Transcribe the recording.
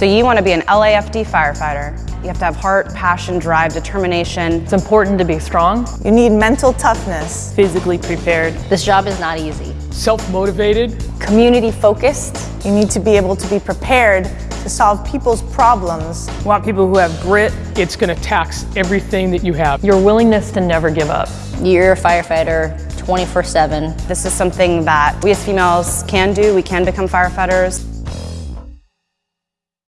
So you want to be an LAFD firefighter. You have to have heart, passion, drive, determination. It's important to be strong, You need mental toughness. physically prepared. This job is not easy. self-motivated, Community focused. You need to be able to be prepared to solve people's problems. You want people who have grit. It's going to tax everything that you have. Your willingness to never give up. You're a firefighter 24 7. This is something that we as females can do. We can become firefighters.